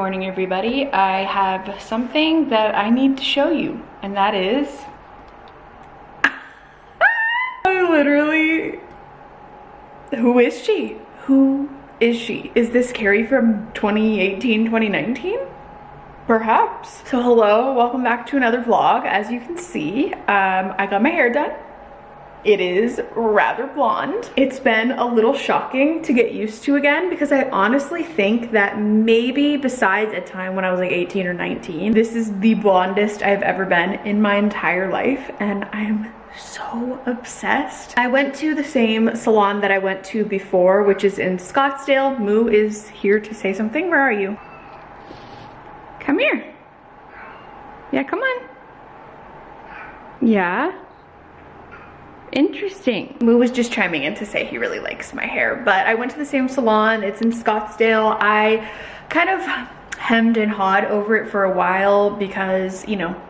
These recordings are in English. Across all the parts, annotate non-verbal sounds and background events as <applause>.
Morning, everybody. I have something that I need to show you, and that is... <laughs> I literally... Who is she? Who is she? Is this Carrie from 2018, 2019? Perhaps. So hello, welcome back to another vlog. As you can see, um, I got my hair done. It is rather blonde. It's been a little shocking to get used to again because I honestly think that maybe besides a time when I was like 18 or 19, this is the blondest I've ever been in my entire life and I'm so obsessed. I went to the same salon that I went to before, which is in Scottsdale. Moo is here to say something. Where are you? Come here. Yeah, come on. Yeah. Interesting. Moo was just chiming in to say he really likes my hair, but I went to the same salon. It's in Scottsdale. I kind of hemmed and hawed over it for a while because, you know,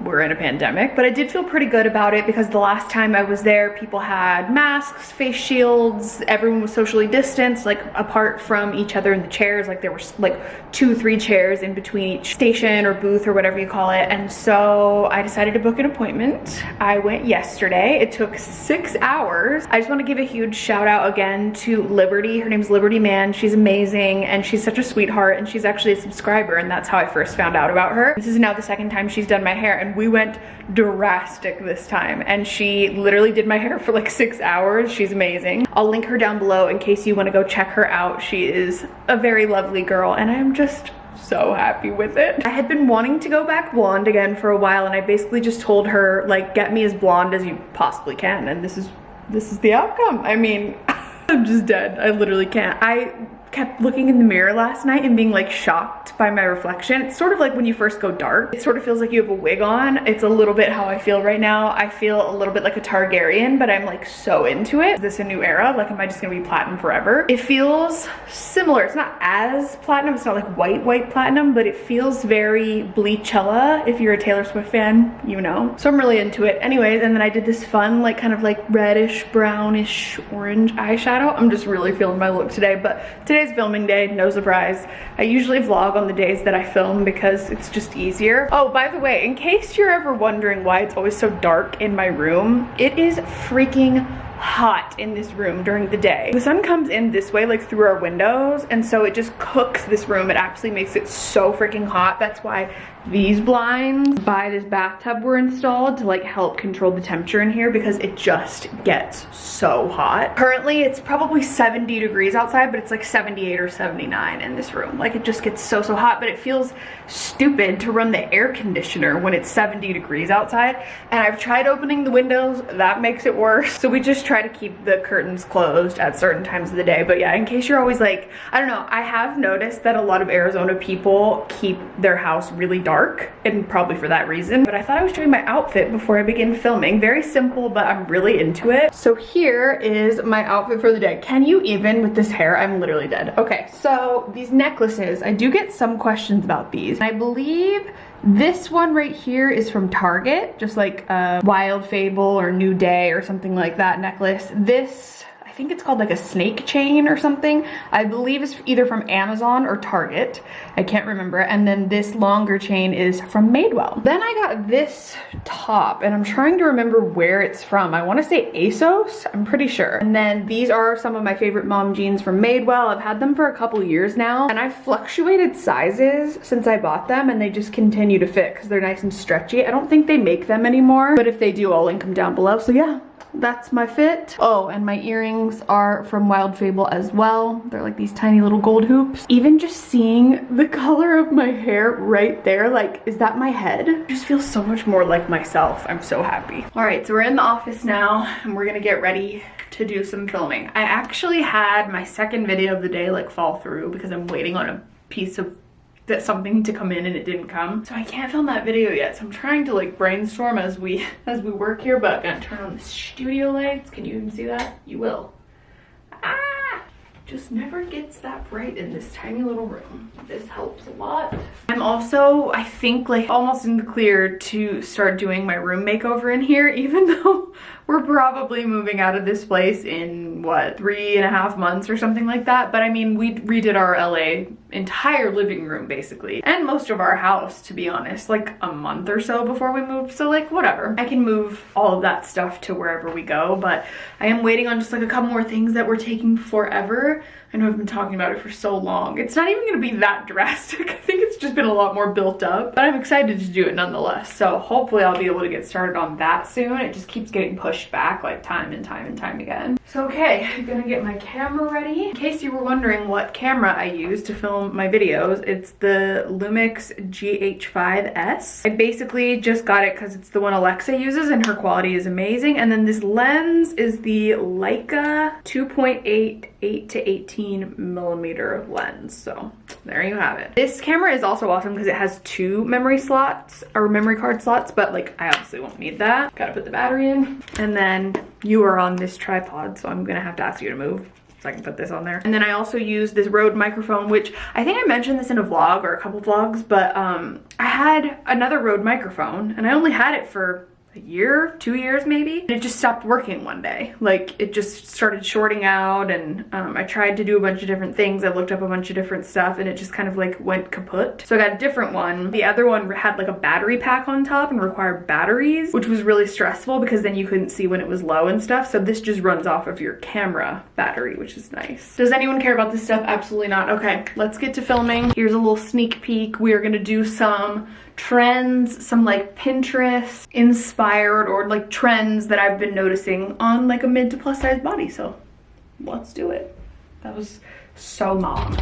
we're in a pandemic. But I did feel pretty good about it because the last time I was there, people had masks, face shields, everyone was socially distanced, like apart from each other in the chairs. Like there were like two, three chairs in between each station or booth or whatever you call it. And so I decided to book an appointment. I went yesterday. It took six hours. I just want to give a huge shout out again to Liberty. Her name's Liberty Man. She's amazing and she's such a sweetheart and she's actually a subscriber and that's how I first found out about her. This is now the second time she's done my hair and we went drastic this time and she literally did my hair for like six hours she's amazing i'll link her down below in case you want to go check her out she is a very lovely girl and i'm just so happy with it. I had been wanting to go back blonde again for a while and I basically just told her like get me as blonde as you possibly can and this is this is the outcome. I mean <laughs> I'm just dead. I literally can't. I kept looking in the mirror last night and being like shocked by my reflection. It's sort of like when you first go dark. It sort of feels like you have a wig on. It's a little bit how I feel right now. I feel a little bit like a Targaryen, but I'm like so into it. Is this a new era? Like, am I just gonna be platinum forever? It feels similar. It's not as platinum. It's not like white, white platinum, but it feels very Bleachella. If you're a Taylor Swift fan, you know. So I'm really into it. Anyways, and then I did this fun, like kind of like reddish, brownish, orange eyeshadow. I'm just really feeling my look today, but today Today's filming day, no surprise. I usually vlog on the days that I film because it's just easier. Oh, by the way, in case you're ever wondering why it's always so dark in my room, it is freaking hot in this room during the day. The sun comes in this way, like through our windows, and so it just cooks this room. It actually makes it so freaking hot. That's why these blinds by this bathtub were installed to like help control the temperature in here because it just gets so hot. Currently, it's probably 70 degrees outside, but it's like 78 or 79 in this room. Like it just gets so, so hot, but it feels stupid to run the air conditioner when it's 70 degrees outside. And I've tried opening the windows, that makes it worse. So we just try to keep the curtains closed at certain times of the day. But yeah, in case you're always like, I don't know, I have noticed that a lot of Arizona people keep their house really dark and probably for that reason. But I thought I was showing my outfit before I begin filming. Very simple, but I'm really into it. So here is my outfit for the day. Can you even with this hair? I'm literally dead. Okay, so these necklaces, I do get some questions about these. I believe this one right here is from Target, just like a Wild Fable or New Day or something like that necklace. This think it's called like a snake chain or something. I believe it's either from Amazon or Target. I can't remember. And then this longer chain is from Madewell. Then I got this top and I'm trying to remember where it's from. I wanna say ASOS, I'm pretty sure. And then these are some of my favorite mom jeans from Madewell. I've had them for a couple years now and I've fluctuated sizes since I bought them and they just continue to fit because they're nice and stretchy. I don't think they make them anymore, but if they do, I'll link them down below. So yeah, that's my fit. Oh, and my earrings are from Wild Fable as well. They're like these tiny little gold hoops. Even just seeing the <laughs> color of my hair right there, like, is that my head? It just feels so much more like myself. I'm so happy. All right, so we're in the office now and we're gonna get ready to do some filming. I actually had my second video of the day like fall through because I'm waiting on a piece of that something to come in and it didn't come. So I can't film that video yet. So I'm trying to like brainstorm as we <laughs> as we work here, but I'm gonna turn on the studio lights. Can you even see that? You will. Ah! just never gets that bright in this tiny little room. This helps a lot. I'm also, I think, like almost in the clear to start doing my room makeover in here, <laughs> even though we're probably moving out of this place in what three and a half months or something like that but i mean we redid our la entire living room basically and most of our house to be honest like a month or so before we moved. So like whatever. I can move all of that stuff to wherever we go but i am waiting on just like a couple more things that were taking forever I know I've been talking about it for so long. It's not even gonna be that drastic. <laughs> I think it's just been a lot more built up, but I'm excited to do it nonetheless. So hopefully I'll be able to get started on that soon. It just keeps getting pushed back like time and time and time again. So okay, <laughs> I'm gonna get my camera ready. In case you were wondering what camera I use to film my videos, it's the Lumix GH5S. I basically just got it because it's the one Alexa uses and her quality is amazing. And then this lens is the Leica 2.8 8 to 18 millimeter lens. So there you have it. This camera is also awesome because it has two memory slots or memory card slots, but like I obviously won't need that. Gotta put the battery in. And then you are on this tripod, so I'm gonna have to ask you to move so I can put this on there. And then I also use this Rode microphone, which I think I mentioned this in a vlog or a couple vlogs, but um, I had another Rode microphone and I only had it for a year, two years maybe. And it just stopped working one day. Like it just started shorting out and um, I tried to do a bunch of different things. I looked up a bunch of different stuff and it just kind of like went kaput. So I got a different one. The other one had like a battery pack on top and required batteries, which was really stressful because then you couldn't see when it was low and stuff. So this just runs off of your camera battery, which is nice. Does anyone care about this stuff? Absolutely not. Okay, let's get to filming. Here's a little sneak peek. We are gonna do some trends, some like Pinterest inspired or like trends that I've been noticing on like a mid to plus size body. So let's do it. That was so mom.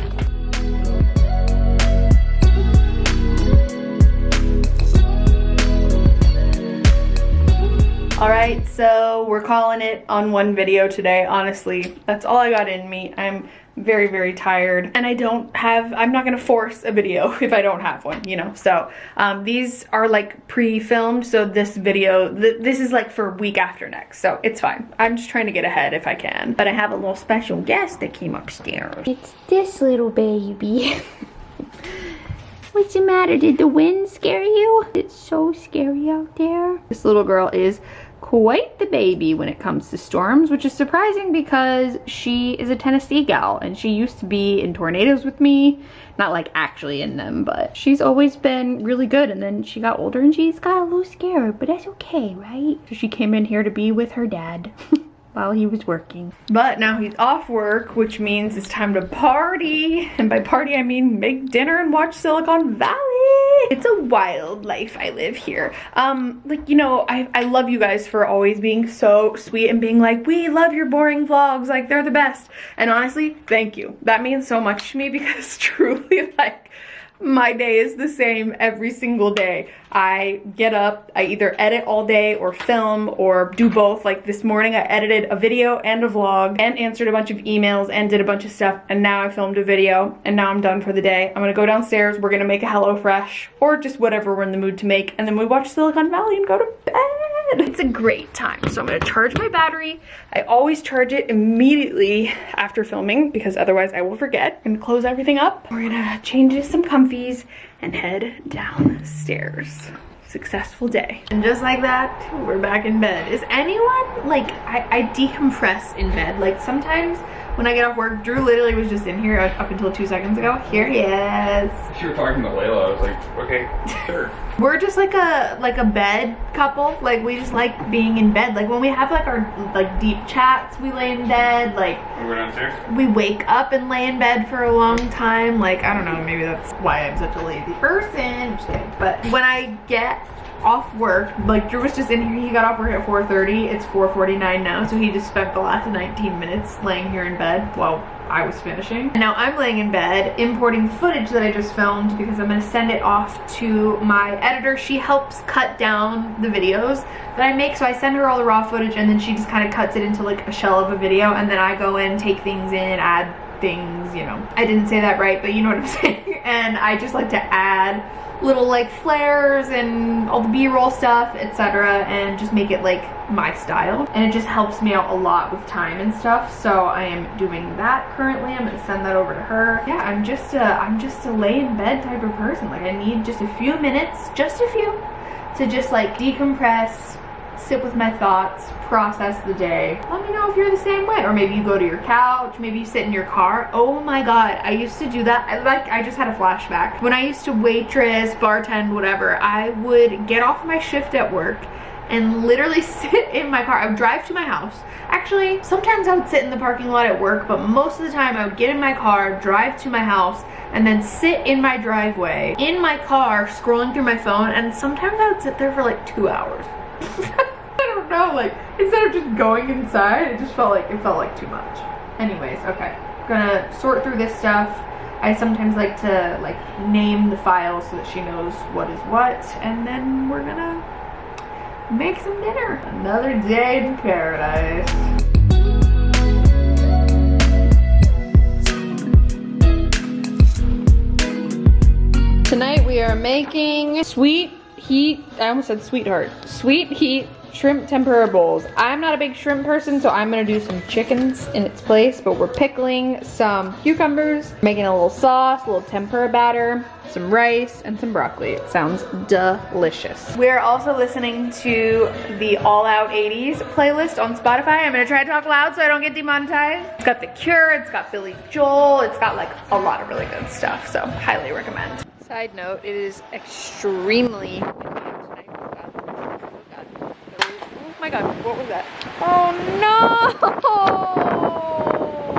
All right, so we're calling it on one video today. Honestly, that's all I got in me. I'm very, very tired and I don't have, I'm not gonna force a video <laughs> if I don't have one, you know? So um, these are like pre-filmed. So this video, th this is like for week after next. So it's fine. I'm just trying to get ahead if I can. But I have a little special guest that came upstairs. It's this little baby. <laughs> What's the matter? Did the wind scare you? It's so scary out there. This little girl is quite the baby when it comes to storms, which is surprising because she is a Tennessee gal and she used to be in tornadoes with me. Not like actually in them, but she's always been really good. And then she got older and she's got a little scared, but that's okay, right? So she came in here to be with her dad. <laughs> while he was working. But now he's off work, which means it's time to party. And by party, I mean make dinner and watch Silicon Valley. It's a wild life I live here. Um, like, you know, I, I love you guys for always being so sweet and being like, we love your boring vlogs, like they're the best. And honestly, thank you. That means so much to me <laughs> because truly, like, my day is the same every single day. I get up, I either edit all day or film or do both. Like this morning I edited a video and a vlog and answered a bunch of emails and did a bunch of stuff and now I filmed a video and now I'm done for the day. I'm gonna go downstairs, we're gonna make a HelloFresh or just whatever we're in the mood to make and then we watch Silicon Valley and go to bed. It's a great time. So I'm gonna charge my battery. I always charge it immediately after filming because otherwise I will forget. and close everything up. We're gonna change to some comfies and head downstairs successful day. And just like that, we're back in bed. Is anyone, like, I, I decompress in bed. Like, sometimes when I get off work, Drew literally was just in here up until two seconds ago. Here he is. You were talking to Layla, I was like, okay, <laughs> sure. We're just like a like a bed couple. Like we just like being in bed. Like when we have like our like deep chats, we lay in bed. Like we go downstairs. We wake up and lay in bed for a long time. Like I don't know, maybe that's why I'm such a lazy person. But when I get off work, like Drew was just in here, he got off work at 4.30, it's 4.49 now, so he just spent the last 19 minutes laying here in bed while I was finishing. And now I'm laying in bed importing footage that I just filmed because I'm gonna send it off to my editor. She helps cut down the videos that I make. So I send her all the raw footage and then she just kind of cuts it into like a shell of a video and then I go in, take things in, add things, you know. I didn't say that right, but you know what I'm <laughs> saying. And I just like to add little like flares and all the b-roll stuff etc and just make it like my style. And it just helps me out a lot with time and stuff so i am doing that currently. I'm gonna send that over to her. Yeah i'm just a i'm just a lay in bed type of person. Like i need just a few minutes just a few to just like decompress sit with my thoughts, process the day. Let me know if you're the same way. Or maybe you go to your couch, maybe you sit in your car. Oh my God, I used to do that. I like, I just had a flashback. When I used to waitress, bartend, whatever, I would get off my shift at work and literally <laughs> sit in my car. I would drive to my house. Actually, sometimes I would sit in the parking lot at work, but most of the time I would get in my car, drive to my house, and then sit in my driveway, in my car, scrolling through my phone, and sometimes I would sit there for like two hours. <laughs> Don't know, like, instead of just going inside, it just felt like, it felt like too much. Anyways, okay. Gonna sort through this stuff. I sometimes like to, like, name the files so that she knows what is what, and then we're gonna make some dinner. Another day in paradise. Tonight we are making sweet heat, I almost said sweetheart, sweet heat shrimp tempura bowls. I'm not a big shrimp person, so I'm gonna do some chickens in its place, but we're pickling some cucumbers, making a little sauce, a little tempura batter, some rice, and some broccoli. It sounds delicious. We're also listening to the All Out 80s playlist on Spotify. I'm gonna try to talk loud so I don't get demonetized. It's got The Cure, it's got Billy Joel, it's got like a lot of really good stuff, so highly recommend. Side note, it is extremely Oh my god, what was that? Oh no!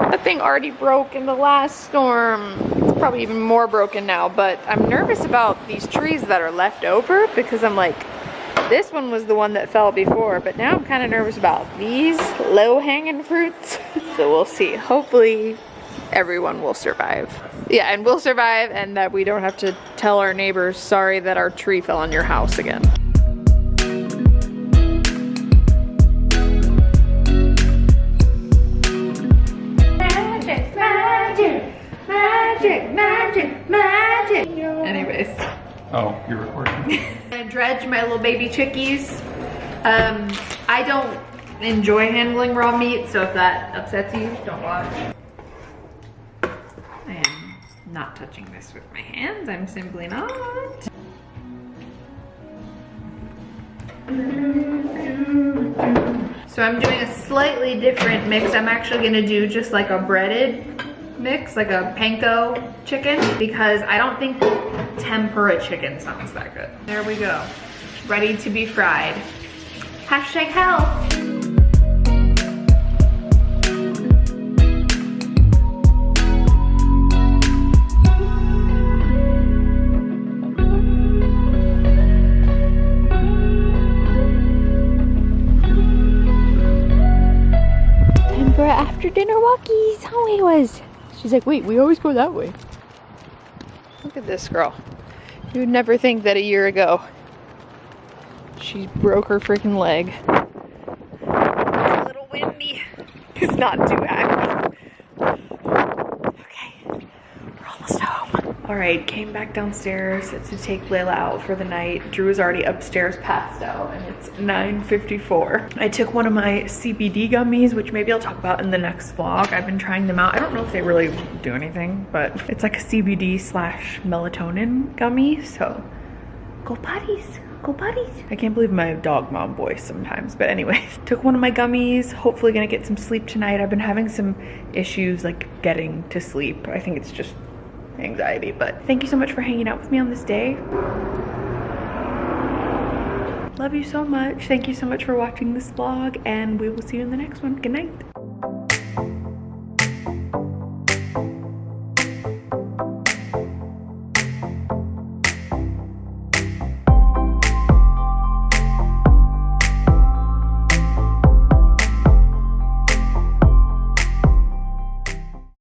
That thing already broke in the last storm. It's probably even more broken now, but I'm nervous about these trees that are left over because I'm like, this one was the one that fell before, but now I'm kind of nervous about these low-hanging fruits. <laughs> so we'll see. Hopefully everyone will survive. Yeah, and we'll survive and that we don't have to tell our neighbors, sorry that our tree fell on your house again. Magic, magic, magic. Anyways. Oh, you're recording. <laughs> I dredge my little baby chickies. Um, I don't enjoy handling raw meat, so if that upsets you, don't watch. I am not touching this with my hands. I'm simply not. So I'm doing a slightly different mix. I'm actually gonna do just like a breaded mix, like a panko chicken, because I don't think tempura chicken sounds that good. There we go, ready to be fried. Hashtag health. After dinner walkies. How it was. She's like, wait, we always go that way. Look at this girl. You would never think that a year ago she broke her freaking leg. It's a little windy. It's not too active. Okay, we're almost home. All right, came back downstairs to take Layla out for the night. Drew is already upstairs passed out and it's 9.54. I took one of my CBD gummies, which maybe I'll talk about in the next vlog. I've been trying them out. I don't know if they really do anything, but it's like a CBD slash melatonin gummy, so go potties. Go potties. I can't believe my dog mom voice sometimes. But anyways, <laughs> took one of my gummies. Hopefully gonna get some sleep tonight. I've been having some issues like getting to sleep. I think it's just anxiety. But thank you so much for hanging out with me on this day. Love you so much. Thank you so much for watching this vlog and we will see you in the next one. Good night.